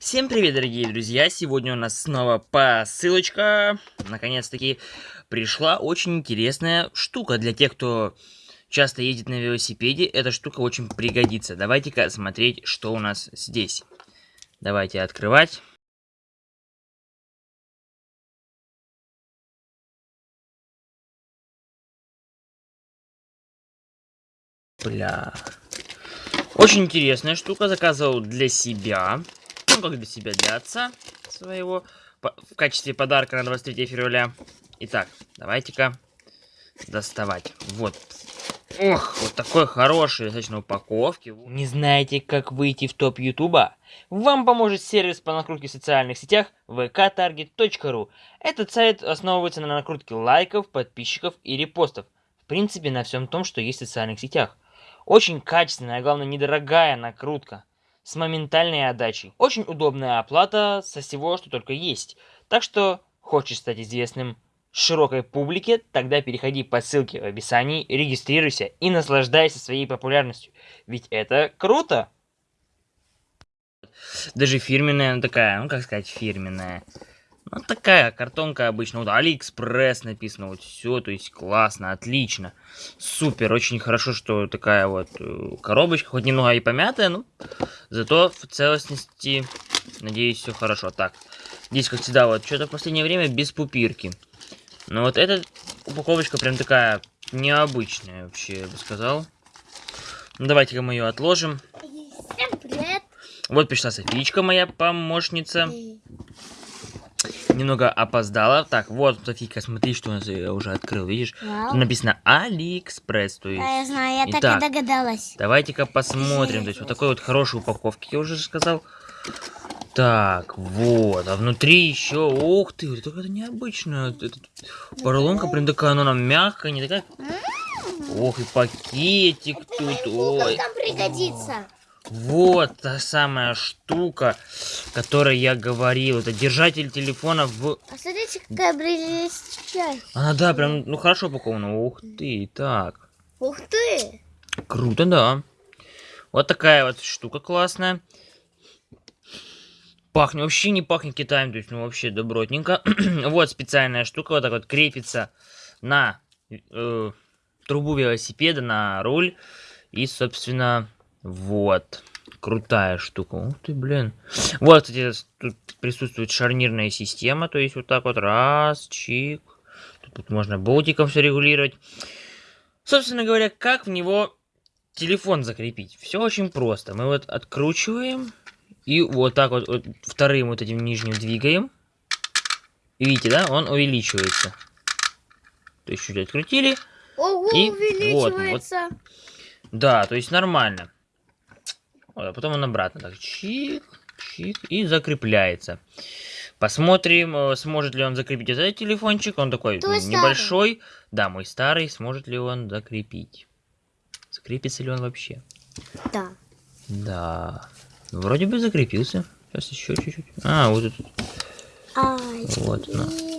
Всем привет, дорогие друзья! Сегодня у нас снова посылочка. Наконец-таки пришла очень интересная штука для тех, кто часто ездит на велосипеде. Эта штука очень пригодится. Давайте-ка смотреть, что у нас здесь. Давайте открывать. Бля. Очень интересная штука. Заказывал для себя как для себя, для отца своего, в качестве подарка на 23 февраля. Итак, давайте-ка доставать. Вот. Ох, вот такой хороший достаточно упаковки. Не знаете, как выйти в топ Ютуба? Вам поможет сервис по накрутке в социальных сетях vktarget.ru. Этот сайт основывается на накрутке лайков, подписчиков и репостов. В принципе, на всем том, что есть в социальных сетях. Очень качественная, а главное недорогая накрутка с моментальной отдачей. Очень удобная оплата со всего, что только есть. Так что, хочешь стать известным широкой публике, тогда переходи по ссылке в описании, регистрируйся и наслаждайся своей популярностью. Ведь это круто! Даже фирменная, такая, ну как сказать, фирменная. Вот такая картонка обычно. Вот Алиэкспресс написано. Вот все, то есть классно, отлично. Супер, очень хорошо, что такая вот э, коробочка. Хоть немного и помятая, но зато в целостности, надеюсь, все хорошо. Так, здесь, как всегда, вот что-то в последнее время без пупырки. Но вот эта упаковочка прям такая необычная вообще, я бы сказал. Ну, давайте-ка мы ее отложим. Всем привет! Вот пришла Софичка, моя помощница немного опоздала. Так, вот, Софийка, смотри, что у нас я уже открыл, видишь? Вау. Тут написано Алиэкспресс, то есть... Да, я знаю, я Итак, так и догадалась. Давайте-ка посмотрим, то есть вот такой вот хорошей упаковки, я уже сказал. Так, вот, а внутри еще, ух ты, это какая-то необычная, это, поролонка прям такая, она нам мягкая, не такая... Ох, и пакетик тут, ой. там пригодится. Вот та самая штука, которой я говорил. Это держатель телефона в... А смотрите, какая блестящая. А, да, прям, ну хорошо упаковано. Ух ты, так. Ух ты. Круто, да. Вот такая вот штука классная. Пахнет, вообще не пахнет Китаем, то есть, ну, вообще добротненько. вот специальная штука, вот так вот крепится на э, трубу велосипеда, на руль. И, собственно, вот. Крутая штука. Ух ты, блин. Вот, кстати, тут присутствует шарнирная система. То есть вот так вот раз, чик. Тут, тут можно болтиком все регулировать. Собственно говоря, как в него телефон закрепить? Все очень просто. Мы вот откручиваем. И вот так вот, вот вторым вот этим нижним двигаем. И видите, да, он увеличивается. То есть чуть открутили. Ого, и увеличивается. Вот, вот. Да, то есть нормально. А потом он обратно так чик, чик и закрепляется. Посмотрим, э, сможет ли он закрепить этот телефончик. Он такой Твой небольшой. Старый. Да, мой старый. Сможет ли он закрепить? Закрепится ли он вообще? Да. Да. Вроде бы закрепился. Сейчас еще чуть-чуть. А, вот тут. Ай, вот, на.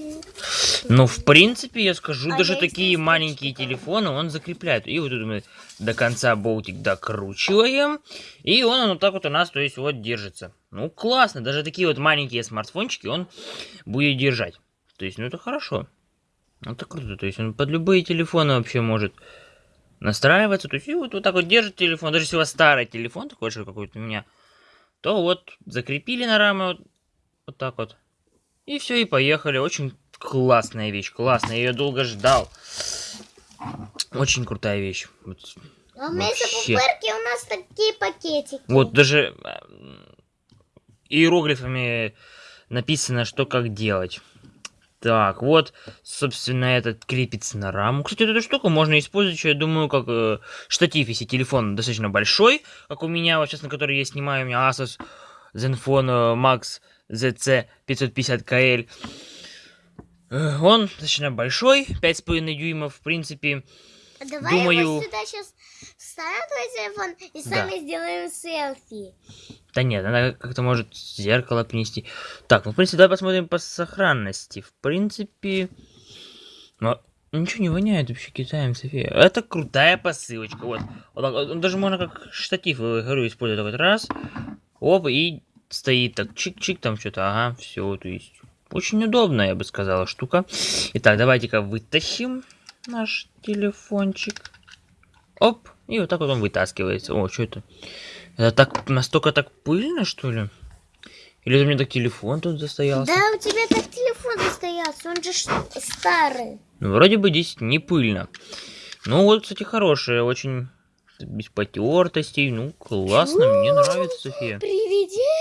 Ну, в принципе, я скажу, а даже такие маленькие телефоны он закрепляет. И вот тут мы до конца болтик докручиваем. И он вот так вот у нас, то есть, вот держится. Ну, классно. Даже такие вот маленькие смартфончики он будет держать. То есть, ну, это хорошо. Это круто. То есть, он под любые телефоны вообще может настраиваться. То есть, и вот, вот так вот держит телефон. Даже если у вас старый телефон, такой же какой-то у меня, то вот закрепили на рамы вот, вот так вот. И все, и поехали. Очень классная вещь, классная. Я ее долго ждал. Очень крутая вещь. Вот, а вместо пупырки у нас такие пакетики. Вот даже э, иероглифами написано, что как делать. Так, вот, собственно, этот крепится на раму. Кстати, эту штуку можно использовать, я думаю, как э, штатив, если телефон достаточно большой, как у меня, вот сейчас на который я снимаю, у меня Asus Zenfone Max ZC 550KL. Э, он достаточно большой, 5,5 дюймов, в принципе. Давай Думаю... его сюда сейчас вставим твой телефон и сами да. сделаем селфи. Да нет, она как-то может зеркало принести. Так, ну, в принципе, давай посмотрим по сохранности. В принципе... Но ничего не воняет вообще Китаем, София. Это крутая посылочка, вот. вот так, даже можно как штатив, говорю, использовать. Раз, оп, и стоит так чик-чик там что-то, ага, все, то есть очень удобная, я бы сказала, штука. Итак, давайте-ка вытащим наш телефончик. Оп, и вот так вот он вытаскивается. О, что это? Это так, настолько так пыльно, что ли? Или у меня так телефон тут застоялся? Да, у тебя так телефон застоялся, он же старый. Ну, вроде бы здесь не пыльно. Ну, вот, кстати, хорошая, очень без потертостей. Ну, классно, мне нравится, София. Привидений.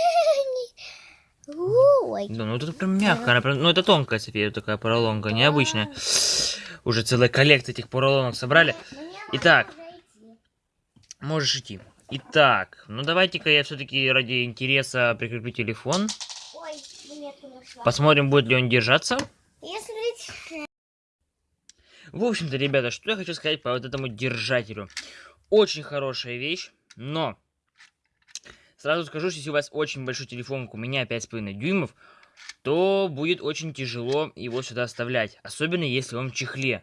Ой. Да, ну это прям мягко, она прям, ну это тонкая, София, такая поролонка, необычная. Уже целая коллекция этих поролонок собрали. Итак, можешь идти. Итак, ну давайте-ка я все-таки ради интереса прикреплю телефон. Посмотрим, будет ли он держаться. Если... В общем-то, ребята, что я хочу сказать по вот этому держателю. Очень хорошая вещь, но... Сразу скажу, что если у вас очень большой телефон, у меня 5,5 дюймов, то будет очень тяжело его сюда оставлять. Особенно, если он в чехле.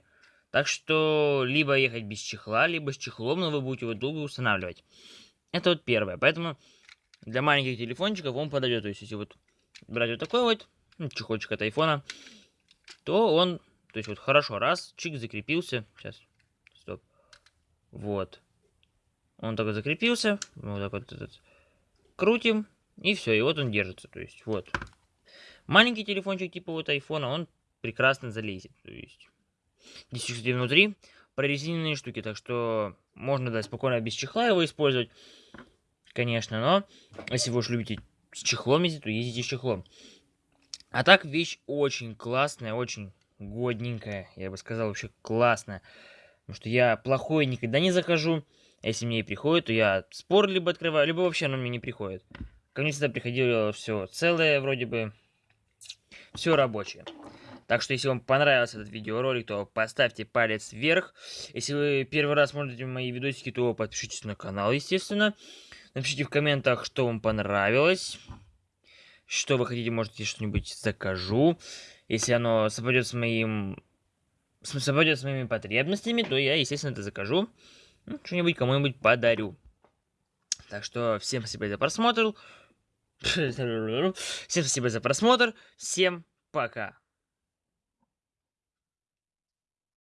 Так что, либо ехать без чехла, либо с чехлом, но вы будете его долго устанавливать. Это вот первое. Поэтому для маленьких телефончиков он подойдет. То есть, если вот брать вот такой вот ну, чехольчик от айфона, то он, то есть вот хорошо, раз, чик закрепился. Сейчас, стоп. Вот. Он только закрепился. Вот так вот этот. Крутим. И все, и вот он держится. То есть, вот. Маленький телефончик типа вот айфона, он прекрасно залезет. То есть, здесь, кстати, внутри прорезиненные штуки, так что можно, да, спокойно без чехла его использовать, конечно, но если вы уж любите с чехлом ездить, то ездите с чехлом. А так вещь очень классная, очень годненькая, я бы сказал, вообще классная. Потому что я плохой никогда не закажу. Если мне и приходит, то я спор либо открываю, либо вообще оно мне не приходит. Ко мне всегда приходило все целое, вроде бы, все рабочее. Так что, если вам понравился этот видеоролик, то поставьте палец вверх. Если вы первый раз смотрите мои видосики, то подпишитесь на канал, естественно. Напишите в комментах, что вам понравилось. Что вы хотите, может, я что-нибудь закажу. Если оно совпадет с моим... совпадет с моими потребностями, то я, естественно, это закажу. Ну, что-нибудь кому-нибудь подарю. Так что всем спасибо за просмотр. Всем спасибо за просмотр. Всем пока.